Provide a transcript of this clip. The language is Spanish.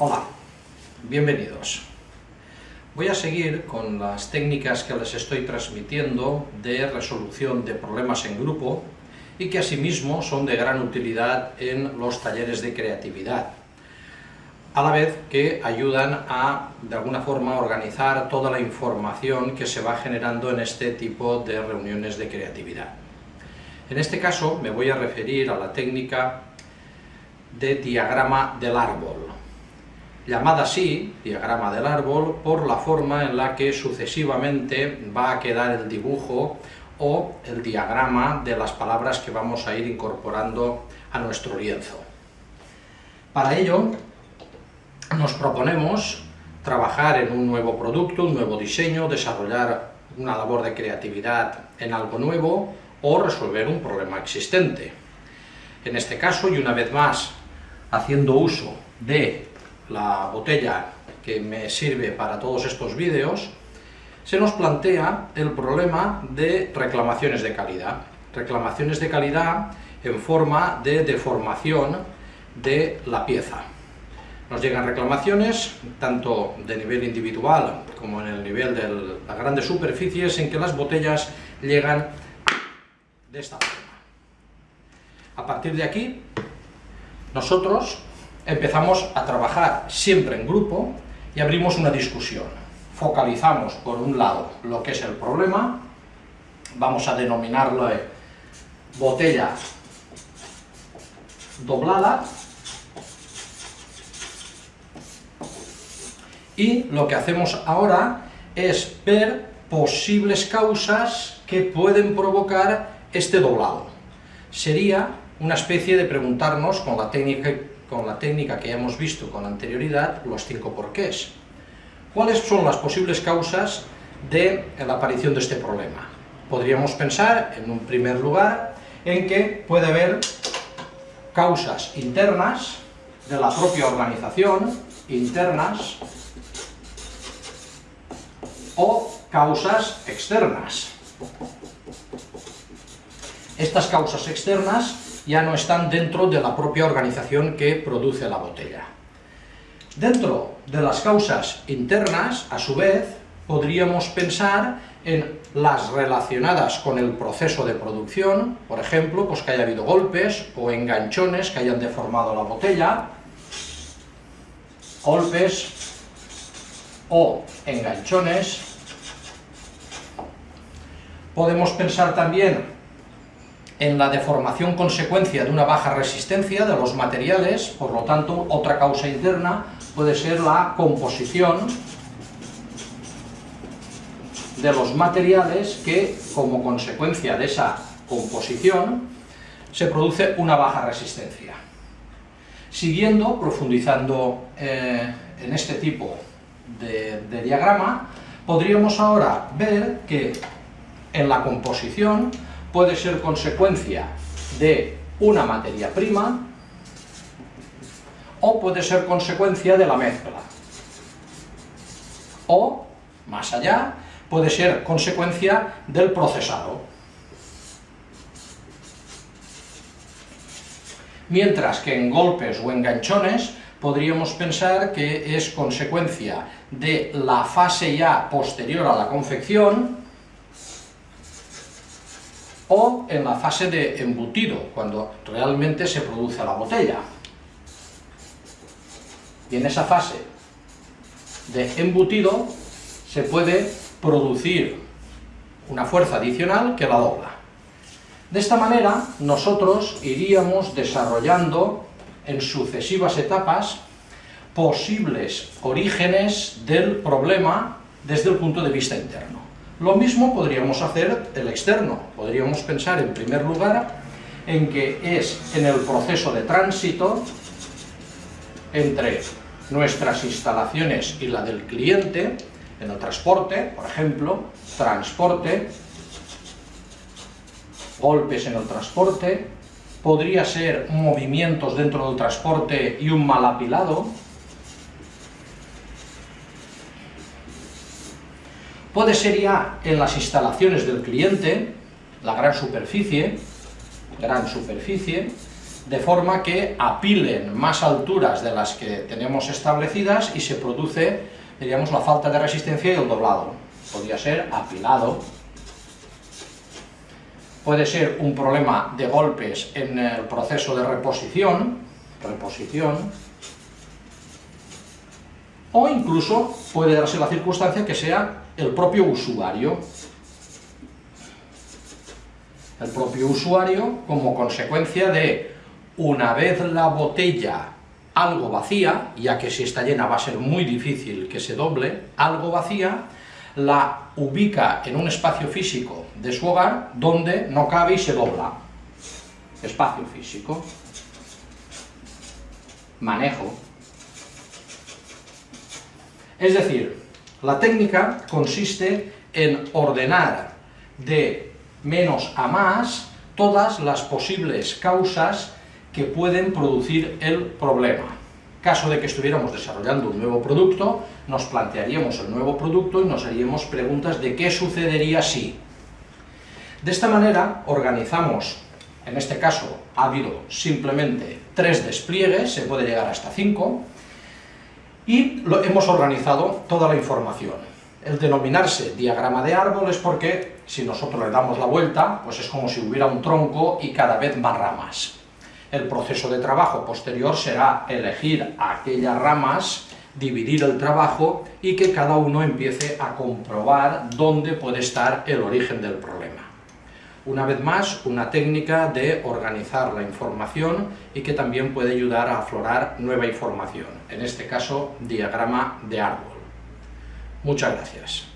Hola, bienvenidos. Voy a seguir con las técnicas que les estoy transmitiendo de resolución de problemas en grupo y que asimismo son de gran utilidad en los talleres de creatividad, a la vez que ayudan a, de alguna forma, organizar toda la información que se va generando en este tipo de reuniones de creatividad. En este caso me voy a referir a la técnica de diagrama del árbol, llamada así, diagrama del árbol, por la forma en la que sucesivamente va a quedar el dibujo o el diagrama de las palabras que vamos a ir incorporando a nuestro lienzo. Para ello, nos proponemos trabajar en un nuevo producto, un nuevo diseño, desarrollar una labor de creatividad en algo nuevo o resolver un problema existente. En este caso, y una vez más, haciendo uso de la botella que me sirve para todos estos vídeos, se nos plantea el problema de reclamaciones de calidad. Reclamaciones de calidad en forma de deformación de la pieza. Nos llegan reclamaciones, tanto de nivel individual como en el nivel de las grandes superficies, en que las botellas llegan de esta forma. A partir de aquí, nosotros empezamos a trabajar siempre en grupo y abrimos una discusión. Focalizamos, por un lado, lo que es el problema, vamos a denominarlo botella doblada, y lo que hacemos ahora es ver posibles causas que pueden provocar este doblado. Sería una especie de preguntarnos con la técnica con la técnica que ya hemos visto con anterioridad, los cinco porqués. ¿Cuáles son las posibles causas de la aparición de este problema? Podríamos pensar, en un primer lugar, en que puede haber causas internas de la propia organización, internas, o causas externas. Estas causas externas ya no están dentro de la propia organización que produce la botella. Dentro de las causas internas, a su vez, podríamos pensar en las relacionadas con el proceso de producción, por ejemplo, pues que haya habido golpes o enganchones que hayan deformado la botella, golpes o enganchones. Podemos pensar también en la deformación consecuencia de una baja resistencia de los materiales, por lo tanto, otra causa interna puede ser la composición de los materiales que, como consecuencia de esa composición, se produce una baja resistencia. Siguiendo, profundizando eh, en este tipo de, de diagrama, podríamos ahora ver que en la composición puede ser consecuencia de una materia prima o puede ser consecuencia de la mezcla. O, más allá, puede ser consecuencia del procesado. Mientras que en golpes o enganchones podríamos pensar que es consecuencia de la fase ya posterior a la confección, o en la fase de embutido, cuando realmente se produce la botella. Y en esa fase de embutido se puede producir una fuerza adicional que la dobla. De esta manera, nosotros iríamos desarrollando en sucesivas etapas posibles orígenes del problema desde el punto de vista interno. Lo mismo podríamos hacer el externo. Podríamos pensar, en primer lugar, en que es en el proceso de tránsito entre nuestras instalaciones y la del cliente, en el transporte, por ejemplo, transporte, golpes en el transporte, podría ser movimientos dentro del transporte y un mal apilado, Puede ser ya en las instalaciones del cliente, la gran superficie, gran superficie, de forma que apilen más alturas de las que tenemos establecidas y se produce, diríamos, la falta de resistencia y el doblado. Podría ser apilado. Puede ser un problema de golpes en el proceso de reposición, reposición, o incluso puede darse la circunstancia que sea el propio usuario. El propio usuario como consecuencia de una vez la botella algo vacía, ya que si está llena va a ser muy difícil que se doble, algo vacía, la ubica en un espacio físico de su hogar donde no cabe y se dobla. Espacio físico. Manejo. Es decir, la técnica consiste en ordenar de menos a más todas las posibles causas que pueden producir el problema. Caso de que estuviéramos desarrollando un nuevo producto, nos plantearíamos el nuevo producto y nos haríamos preguntas de qué sucedería si. De esta manera organizamos, en este caso ha habido simplemente tres despliegues, se puede llegar hasta cinco, y lo, hemos organizado toda la información. El denominarse diagrama de árbol es porque si nosotros le damos la vuelta, pues es como si hubiera un tronco y cada vez más ramas. El proceso de trabajo posterior será elegir aquellas ramas, dividir el trabajo y que cada uno empiece a comprobar dónde puede estar el origen del problema. Una vez más, una técnica de organizar la información y que también puede ayudar a aflorar nueva información, en este caso, diagrama de árbol. Muchas gracias.